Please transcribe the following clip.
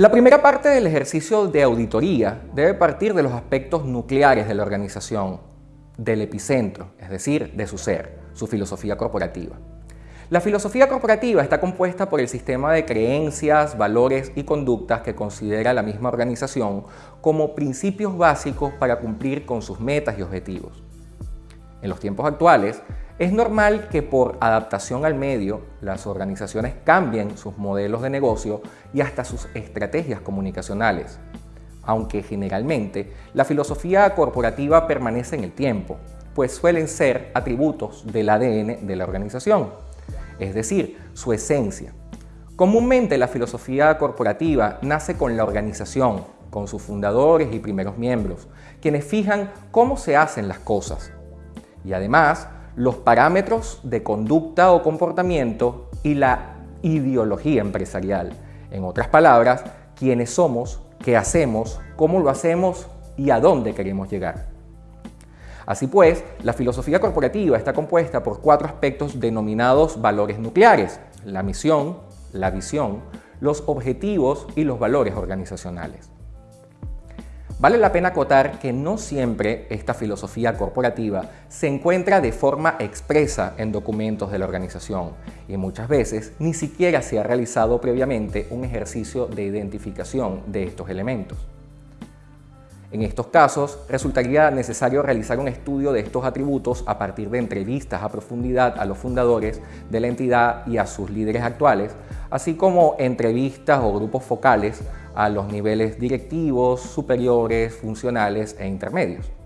La primera parte del ejercicio de auditoría debe partir de los aspectos nucleares de la organización, del epicentro, es decir, de su ser, su filosofía corporativa. La filosofía corporativa está compuesta por el sistema de creencias, valores y conductas que considera la misma organización como principios básicos para cumplir con sus metas y objetivos. En los tiempos actuales, es normal que por adaptación al medio, las organizaciones cambien sus modelos de negocio y hasta sus estrategias comunicacionales, aunque generalmente la filosofía corporativa permanece en el tiempo, pues suelen ser atributos del ADN de la organización, es decir, su esencia. Comúnmente la filosofía corporativa nace con la organización, con sus fundadores y primeros miembros, quienes fijan cómo se hacen las cosas, y además los parámetros de conducta o comportamiento y la ideología empresarial. En otras palabras, quiénes somos, qué hacemos, cómo lo hacemos y a dónde queremos llegar. Así pues, la filosofía corporativa está compuesta por cuatro aspectos denominados valores nucleares, la misión, la visión, los objetivos y los valores organizacionales. Vale la pena acotar que no siempre esta filosofía corporativa se encuentra de forma expresa en documentos de la organización y muchas veces ni siquiera se ha realizado previamente un ejercicio de identificación de estos elementos. En estos casos, resultaría necesario realizar un estudio de estos atributos a partir de entrevistas a profundidad a los fundadores de la entidad y a sus líderes actuales, así como entrevistas o grupos focales a los niveles directivos, superiores, funcionales e intermedios.